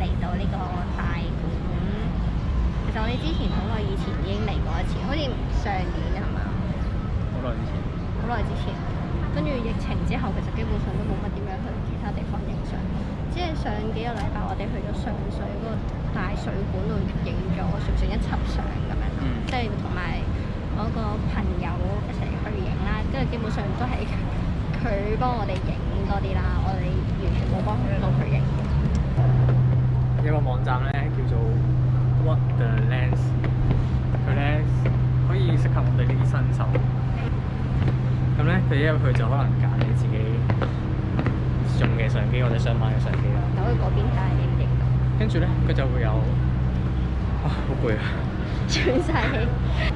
嚟到呢個大館，其實我哋之前好耐以前已經嚟過一次，好似上年係嘛？好耐之前。好耐之前，跟住疫情之後，其實基本上都冇乜點樣去其他地方影相。即係上幾個禮拜，我哋去咗上水嗰個大水管度影咗，算唔算一輯相咁樣？即係同埋我個朋友一齊去影啦，跟住基本上都係佢幫我哋影多啲啦，我哋完全冇幫到佢影。有個網站咧叫做 What the Lens，佢咧可以適合我哋呢啲新手。咁咧佢一入去就可能揀你自己用嘅相機或者想買嘅相機啦。走去嗰邊睇你唔認跟住咧佢就會有啊好攰啊！喘曬氣。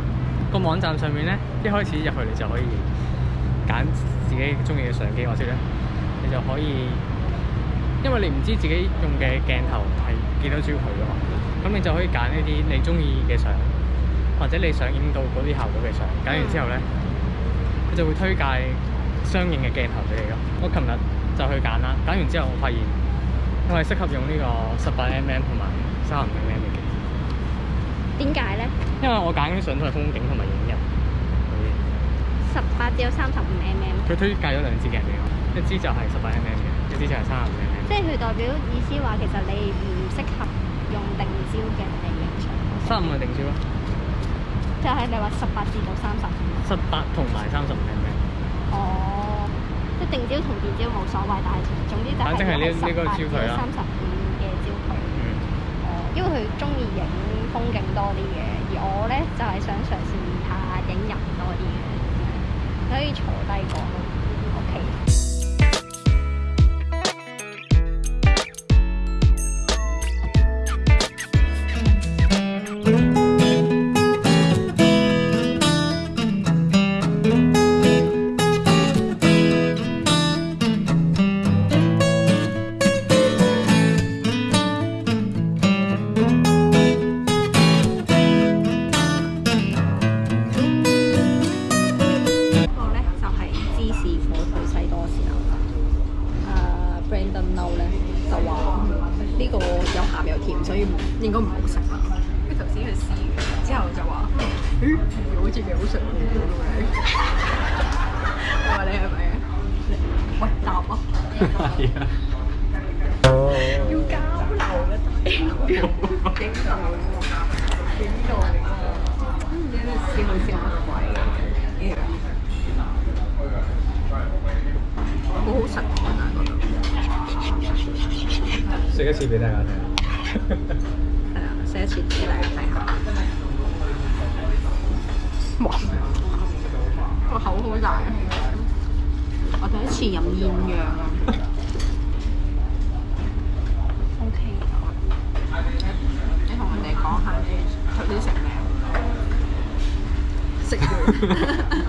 個網站上面咧一開始入去你就可以揀自己中意嘅相機，我識咧，你就可以因為你唔知自己用嘅鏡頭。几多焦佢嘅嘛，咁你就可以拣一啲你中意嘅相，或者你想影到嗰啲效果嘅相。拣完之后咧，佢就会推介相应嘅镜头俾你咯。我琴日就去拣啦，拣完之后我发现我系适合用呢个十八 mm 同埋三十五 mm 嘅。点解咧？因为我拣啲相都系风景同埋影人十八至三十五 mm。佢推介咗两支镜我，一支就系十八 mm 嘅。三十即係佢代表意思話，其實你唔適合用定焦嘅嚟影相。三十五定焦咯，就係你話十八至到三十五。十八同埋三十五係咪？哦，即定焦同變焦冇所謂，但係總之就係焦距啦。三十五嘅焦距。嗯。因為佢中意影風景多啲嘅，而我咧就係想上。嬲咧，就話呢個有鹹又甜，所以應該唔好食啦。跟頭先去試之後就話：，咦，好似幾好食喎！你係咪？喂，大媽！係啊。要交流嘅交流，交流啊！交鬼嘅？ 제가 집에 나가요. 제가 집에 나가요. 뭐? 個口好大。我第一次飲燕陽啊。O K，你同人哋講下你佢啲食咩？食完。